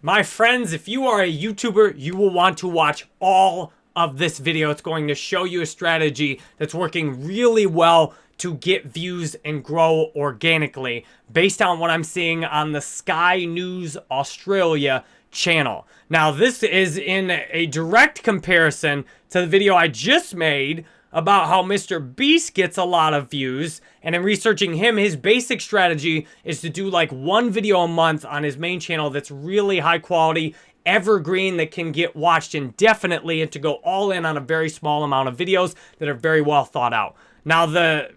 My friends, if you are a YouTuber, you will want to watch all of this video. It's going to show you a strategy that's working really well to get views and grow organically based on what I'm seeing on the Sky News Australia channel. Now, this is in a direct comparison to the video I just made about how Mr. Beast gets a lot of views. And in researching him, his basic strategy is to do like one video a month on his main channel that's really high quality, evergreen, that can get watched indefinitely, and to go all in on a very small amount of videos that are very well thought out. Now, the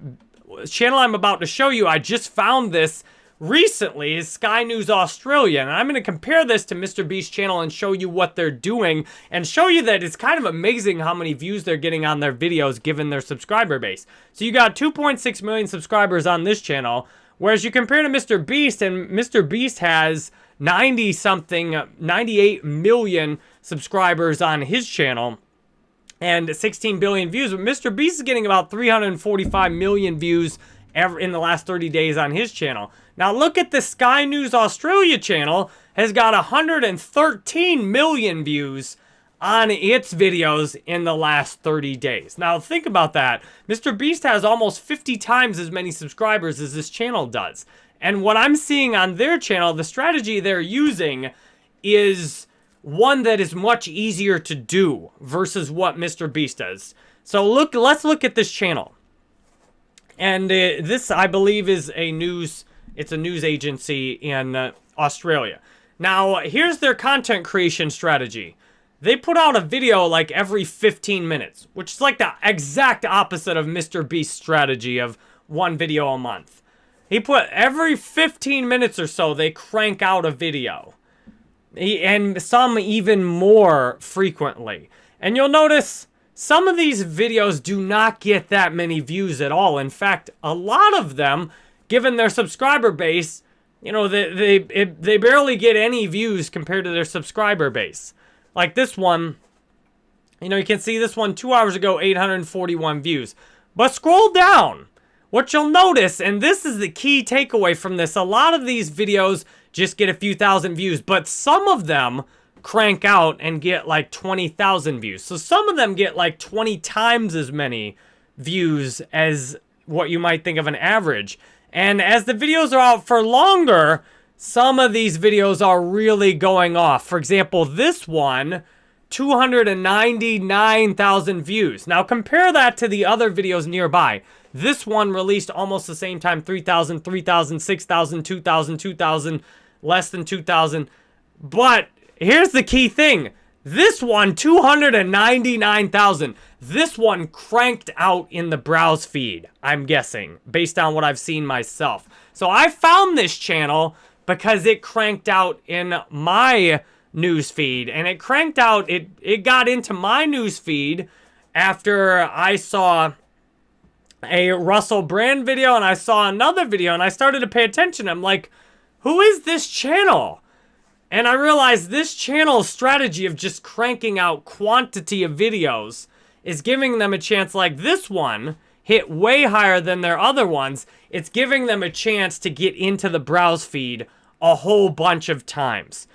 channel I'm about to show you, I just found this recently is Sky News Australia. And I'm going to compare this to Mr. Beast's channel and show you what they're doing and show you that it's kind of amazing how many views they're getting on their videos given their subscriber base. So you got 2.6 million subscribers on this channel, whereas you compare to Mr. Beast and Mr. Beast has 90 something, 98 million subscribers on his channel and 16 billion views. But Mr. Beast is getting about 345 million views ever in the last 30 days on his channel. Now look at the Sky News Australia channel has got 113 million views on its videos in the last 30 days. Now think about that. Mr. Beast has almost 50 times as many subscribers as this channel does. And what I'm seeing on their channel, the strategy they're using is one that is much easier to do versus what Mr. Beast does. So look, let's look at this channel. And uh, this, I believe, is a news, it's a news agency in uh, Australia. Now, here's their content creation strategy. They put out a video like every 15 minutes, which is like the exact opposite of Mr. Beast's strategy of one video a month. He put every 15 minutes or so, they crank out a video. He, and some even more frequently. And you'll notice some of these videos do not get that many views at all. In fact, a lot of them, given their subscriber base, you know, they, they, it, they barely get any views compared to their subscriber base. Like this one, you know, you can see this one two hours ago, 841 views. But scroll down. What you'll notice, and this is the key takeaway from this, a lot of these videos just get a few thousand views, but some of them crank out and get like 20,000 views. So some of them get like 20 times as many views as what you might think of an average. And as the videos are out for longer, some of these videos are really going off. For example, this one, 299,000 views. Now compare that to the other videos nearby. This one released almost the same time, 3,000, 3,000, 6,000, 2,000, 2,000, less than 2,000. But Here's the key thing. This one, 299,000. This one cranked out in the browse feed, I'm guessing, based on what I've seen myself. So I found this channel because it cranked out in my news feed. And it cranked out, it, it got into my news feed after I saw a Russell Brand video and I saw another video and I started to pay attention. I'm like, who is this channel? And I realized this channel's strategy of just cranking out quantity of videos is giving them a chance like this one hit way higher than their other ones. It's giving them a chance to get into the browse feed a whole bunch of times.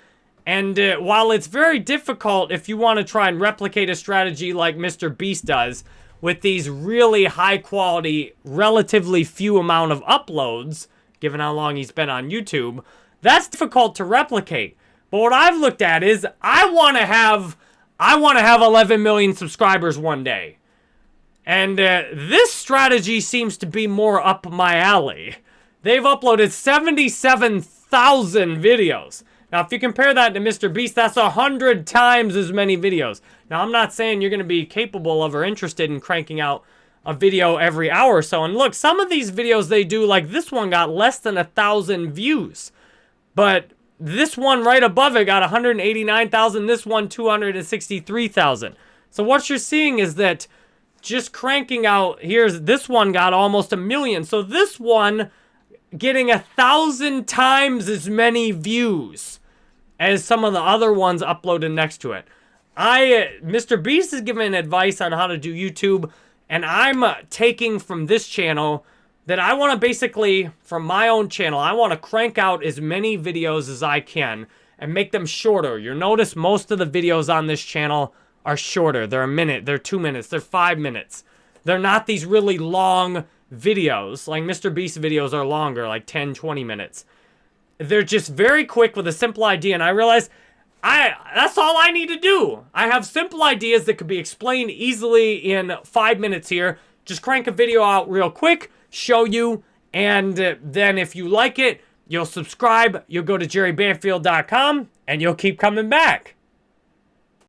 And uh, while it's very difficult if you want to try and replicate a strategy like Mr. Beast does, with these really high quality, relatively few amount of uploads, given how long he's been on YouTube, that's difficult to replicate. But what I've looked at is I want to have I want to have 11 million subscribers one day. And uh, this strategy seems to be more up my alley. They've uploaded 77,000 videos. Now, if you compare that to Mr. Beast, that's 100 times as many videos. Now, I'm not saying you're going to be capable of or interested in cranking out a video every hour or so. And look, some of these videos they do, like this one got less than a 1,000 views. But this one right above it got 189,000. This one, 263,000. So what you're seeing is that just cranking out, here's this one got almost a million. So this one getting a thousand times as many views as some of the other ones uploaded next to it. I, Mr. Beast is giving advice on how to do YouTube, and I'm uh, taking from this channel that I want to basically, from my own channel, I want to crank out as many videos as I can and make them shorter. You'll notice most of the videos on this channel are shorter. They're a minute, they're two minutes, they're five minutes. They're not these really long videos. Like Mr. Beast videos are longer, like 10, 20 minutes. They're just very quick with a simple idea. And I realize I that's all I need to do. I have simple ideas that could be explained easily in five minutes here. Just crank a video out real quick, show you, and uh, then if you like it, you'll subscribe, you'll go to jerrybanfield.com, and you'll keep coming back.